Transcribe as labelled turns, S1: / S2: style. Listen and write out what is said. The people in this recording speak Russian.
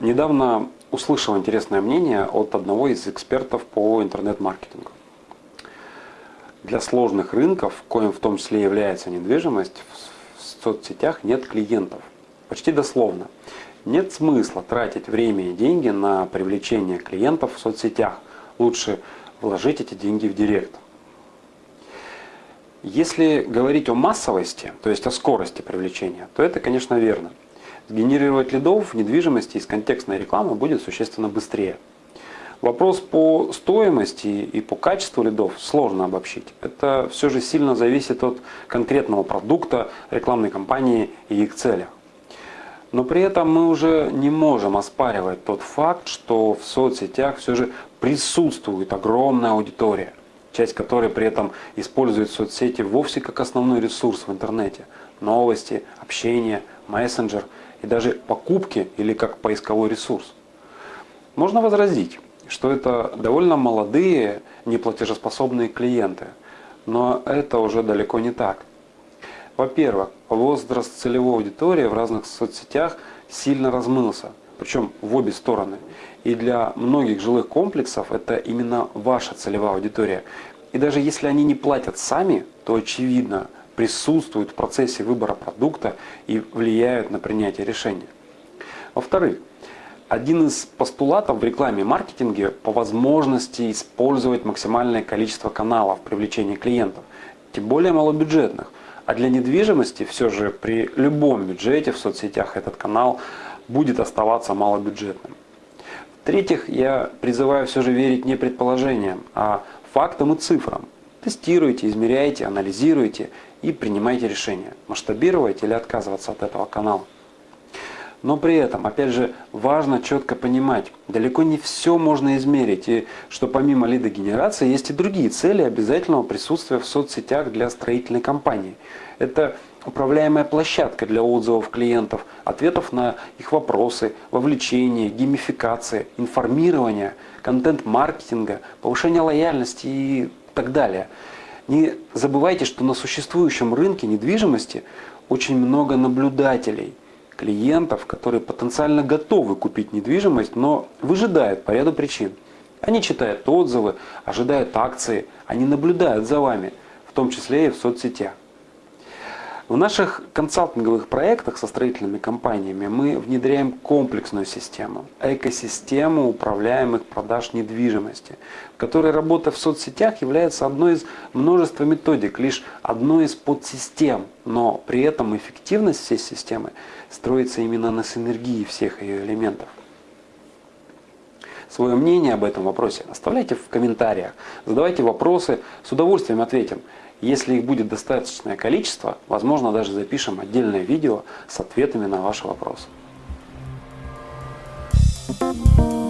S1: Недавно услышал интересное мнение от одного из экспертов по интернет-маркетингу. Для сложных рынков, коим в том числе является недвижимость, в соцсетях нет клиентов. Почти дословно. Нет смысла тратить время и деньги на привлечение клиентов в соцсетях. Лучше вложить эти деньги в директ. Если говорить о массовости, то есть о скорости привлечения, то это, конечно, верно. Генерировать лидов в недвижимости из контекстной рекламы будет существенно быстрее. Вопрос по стоимости и по качеству лидов сложно обобщить. Это все же сильно зависит от конкретного продукта, рекламной кампании и их целях. Но при этом мы уже не можем оспаривать тот факт, что в соцсетях все же присутствует огромная аудитория, часть которой при этом использует соцсети вовсе как основной ресурс в интернете. Новости, общение, мессенджер и даже покупки или как поисковой ресурс. Можно возразить, что это довольно молодые, неплатежеспособные клиенты, но это уже далеко не так. Во-первых, возраст целевой аудитории в разных соцсетях сильно размылся, причем в обе стороны. И для многих жилых комплексов это именно ваша целевая аудитория. И даже если они не платят сами, то очевидно присутствуют в процессе выбора продукта и влияют на принятие решения. Во-вторых, один из постулатов в рекламе и маркетинге по возможности использовать максимальное количество каналов привлечения клиентов, тем более малобюджетных – а для недвижимости все же при любом бюджете в соцсетях этот канал будет оставаться малобюджетным. В-третьих, я призываю все же верить не предположениям, а фактам и цифрам. Тестируйте, измеряйте, анализируйте и принимайте решение, масштабировать или отказываться от этого канала. Но при этом, опять же, важно четко понимать, далеко не все можно измерить, и что помимо лидогенерации есть и другие цели обязательного присутствия в соцсетях для строительной компании. Это управляемая площадка для отзывов клиентов, ответов на их вопросы, вовлечение, геймификация, информирование, контент-маркетинга, повышение лояльности и так далее. Не забывайте, что на существующем рынке недвижимости очень много наблюдателей – клиентов, которые потенциально готовы купить недвижимость, но выжидают по ряду причин. Они читают отзывы, ожидают акции, они наблюдают за вами, в том числе и в соцсетях. В наших консалтинговых проектах со строительными компаниями мы внедряем комплексную систему, экосистему управляемых продаж недвижимости, в которой работа в соцсетях является одной из множества методик, лишь одной из подсистем, но при этом эффективность всей системы строится именно на синергии всех ее элементов. Свое мнение об этом вопросе оставляйте в комментариях, задавайте вопросы, с удовольствием ответим. Если их будет достаточное количество, возможно даже запишем отдельное видео с ответами на ваши вопросы. Thank you.